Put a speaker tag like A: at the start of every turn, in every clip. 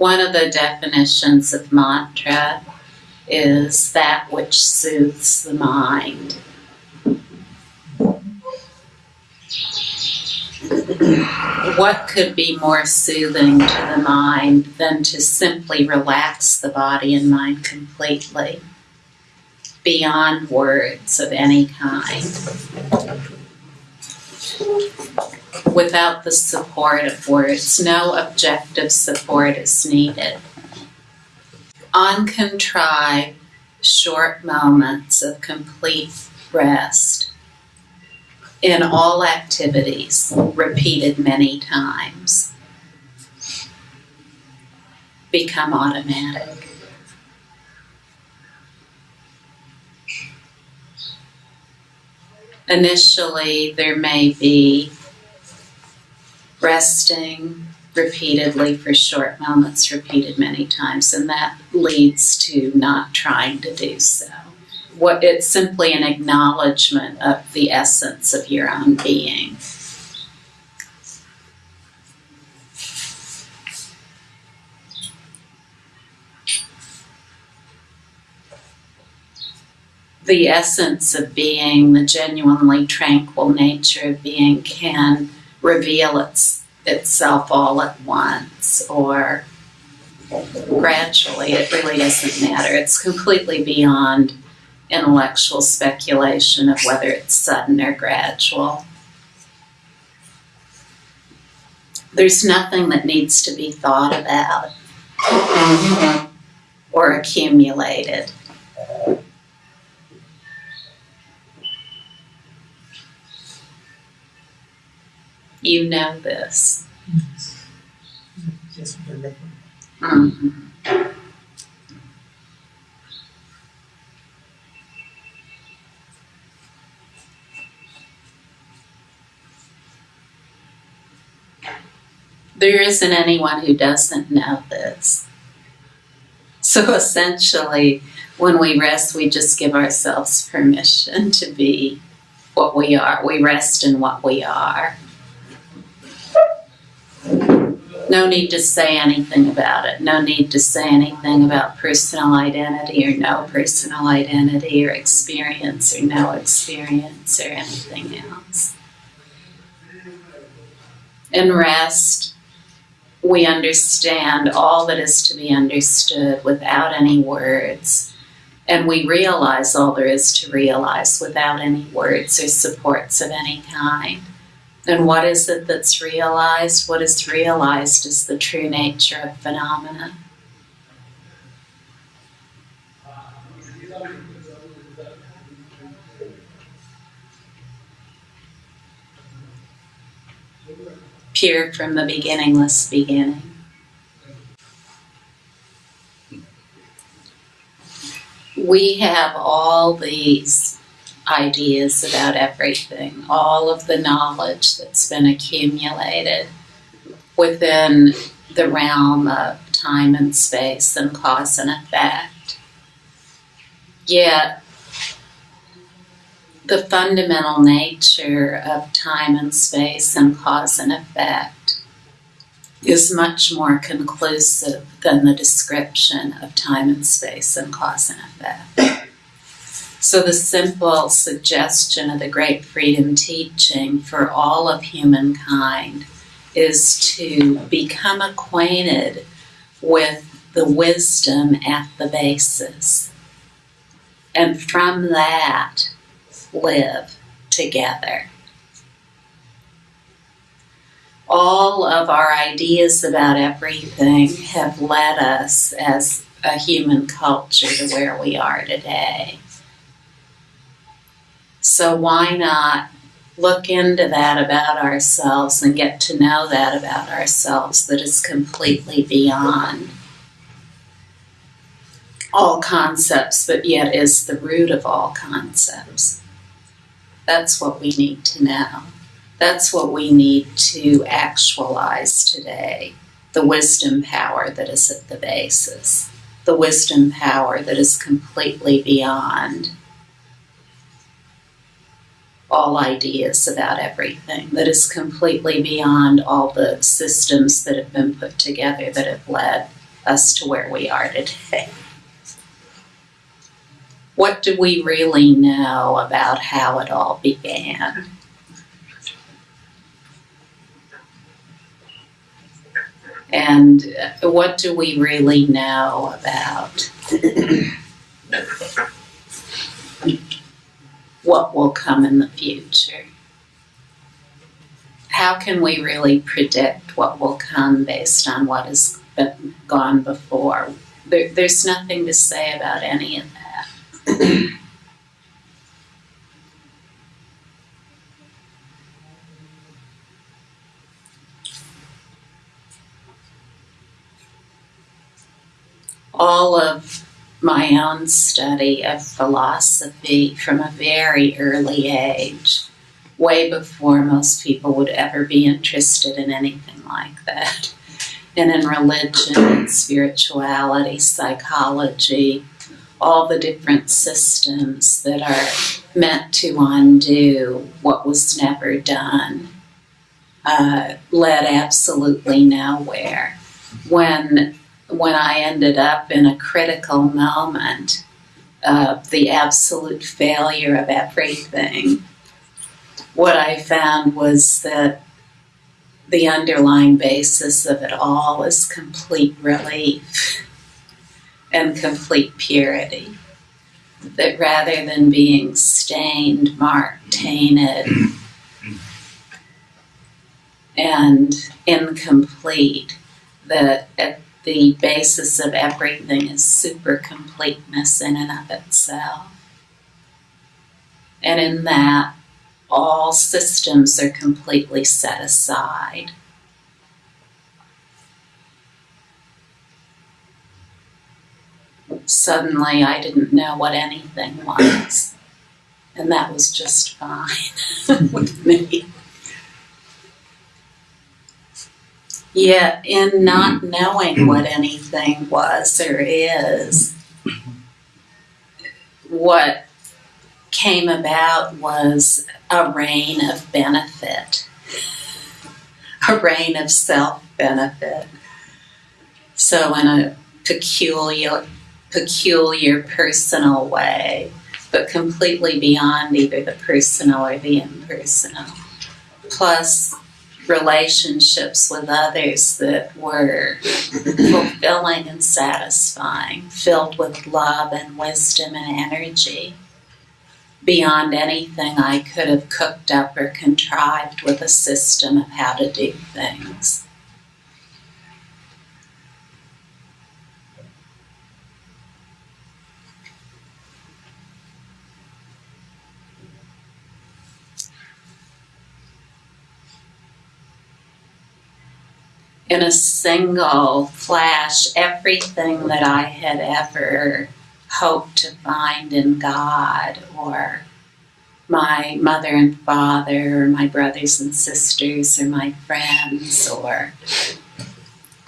A: One of the definitions of mantra is that which soothes the mind. what could be more soothing to the mind than to simply relax the body and mind completely beyond words of any kind? Without the support of words, no objective support is needed. Uncontrived, short moments of complete rest in all activities, repeated many times, become automatic. Initially, there may be resting repeatedly for short moments, repeated many times, and that leads to not trying to do so what it's simply an acknowledgement of the essence of your own being. The essence of being, the genuinely tranquil nature of being, can reveal its, itself all at once or gradually. It really doesn't matter. It's completely beyond intellectual speculation of whether it's sudden or gradual. There's nothing that needs to be thought about mm-hmm. or accumulated. You know this. There isn't anyone who doesn't know this. So essentially, when we rest, we just give ourselves permission to be what we are. We rest in what we are. No need to say anything about it. No need to say anything about personal identity or no personal identity or experience or no experience or anything else. And rest we understand all that is to be understood without any words. And we realize all there is to realize without any words or supports of any kind. And what is it that's realized? What is realized is the true nature of phenomena. pure from the beginningless beginning. We have all these ideas about everything, all of the knowledge that's been accumulated within the realm of time and space and cause and effect. Yet, the fundamental nature of time and space and cause and effect is much more conclusive than the description of time and space and cause and effect. So, the simple suggestion of the Great Freedom teaching for all of humankind is to become acquainted with the wisdom at the basis. And from that, live together. All of our ideas about everything have led us as a human culture to where we are today. So, why not look into that about ourselves and get to know that about ourselves that is completely beyond all concepts, but yet is the root of all concepts? That's what we need to know. That's what we need to actualize today the wisdom power that is at the basis, the wisdom power that is completely beyond all ideas about everything, that is completely beyond all the systems that have been put together that have led us to where we are today. What do we really know about how it all began? And what do we really know about what will come in the future? How can we really predict what will come based on what has been gone before? There, there's nothing to say about any of that. all of my own study of philosophy from a very early age, way before most people would ever be interested in anything like that. And in religion spirituality, psychology, all the different systems that are meant to undo what was never done uh, led absolutely nowhere. When when I ended up in a critical moment of the absolute failure of everything, what I found was that the underlying basis of it all is complete relief and complete purity. That rather than being stained, marked, tainted, and incomplete, that at the basis of everything is super completeness in and of itself. And in that, all systems are completely set aside. Suddenly, I didn't know what anything was. And that was just fine with me. Yet, in not mm-hmm. knowing what anything was or is, what came about was a reign of benefit, a reign of self benefit. So, in a peculiar, peculiar personal way, but completely beyond either the personal or the impersonal. Plus, relationships with others that were fulfilling and satisfying, filled with love and wisdom and energy, beyond anything I could have cooked up or contrived with a system of how to do things. In a single flash everything that I had ever hoped to find in God or my mother and father or my brothers and sisters or my friends or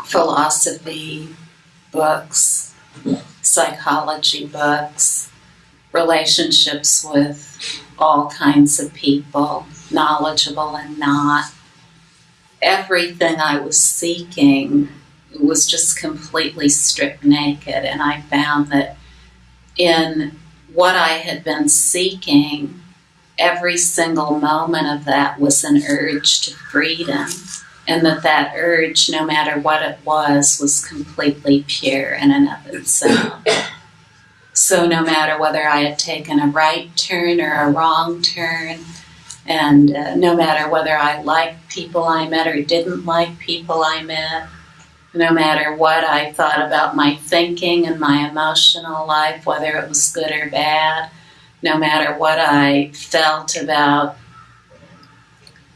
A: philosophy books, psychology books, relationships with all kinds of people, knowledgeable and not everything I was seeking was just completely stripped naked. And I found that in what I had been seeking, every single moment of that was an urge to freedom. And that that urge, no matter what it was, was completely pure in and of itself. So no matter whether I had taken a right turn or a wrong turn, and uh, no matter whether I liked people I met or didn't like people I met, no matter what I thought about my thinking and my emotional life, whether it was good or bad, no matter what I felt about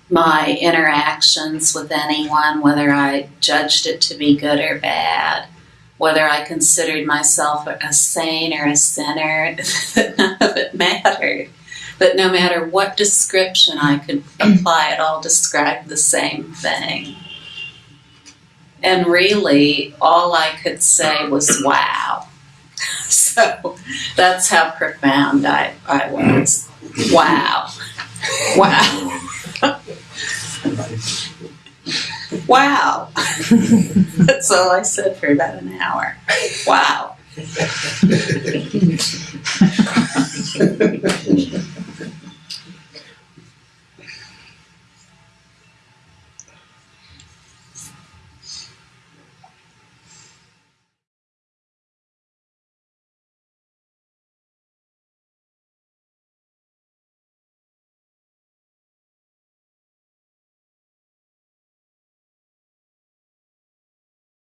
A: my interactions with anyone, whether I judged it to be good or bad, whether I considered myself a saint or a sinner, none of it mattered but no matter what description I could apply, it all described the same thing. And really, all I could say was, wow. So that's how profound I, I was. Wow. Wow. Wow. That's all I said for about an hour. Wow.